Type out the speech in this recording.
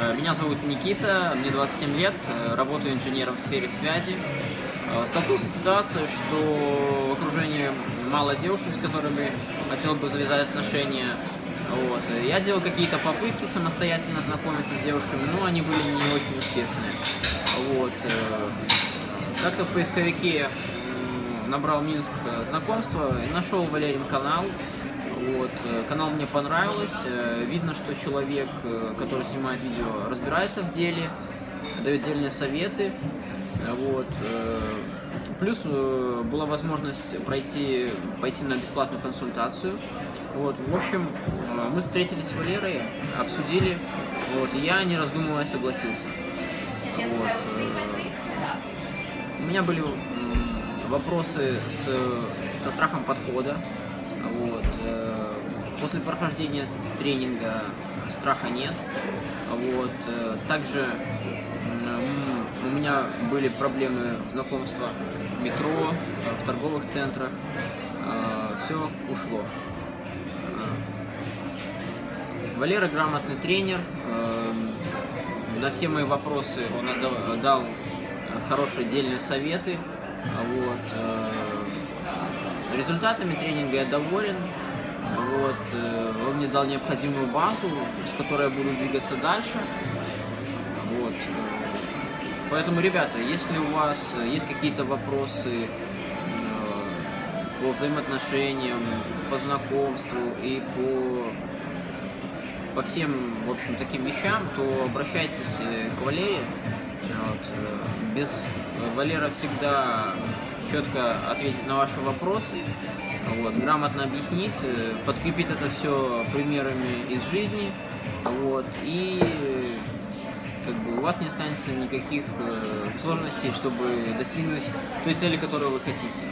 Э, Меня зовут Никита, мне 27 лет, э, работаю инженером в сфере связи. Э, Столкнулся с ситуацией, что в окружении мало девушек, с которыми хотел бы завязать отношения. Вот. Я делал какие-то попытки самостоятельно знакомиться с девушками, но они были не очень успешные. Вот. Как-то в поисковике набрал Минск знакомства и нашел Валерин канал. Вот. э, Канал мне понравилось. э, Видно, что человек, э, который снимает видео, разбирается в деле, дает дельные советы. Вот. Плюс была возможность пройти, пойти на бесплатную консультацию. Вот. В общем, мы встретились с Валерой, обсудили, вот, я, не раздумывая, согласился. Вот. У меня были вопросы с, со страхом подхода. Вот. э, После прохождения тренинга страха нет. Вот. э, Также у меня были проблемы знакомства в метро, э, в торговых центрах. Все ушло. Валера грамотный тренер. На все мои вопросы он дал хорошие дельные советы. Вот. Э, Результатами тренинга я доволен. Вот. э, Он мне дал необходимую базу, с которой я буду двигаться дальше. Вот. э, Поэтому, ребята, если у вас есть какие-то вопросы э, по взаимоотношениям, по знакомству и по по всем, в общем, таким вещам, то обращайтесь э, к Валере. Вот. э, Без Валера всегда четко ответит на ваши вопросы, вот, грамотно объяснит, э, подкрепит это все примерами из жизни, вот, и как бы у вас не останется никаких э, сложностей, чтобы достигнуть той цели, которую вы хотите.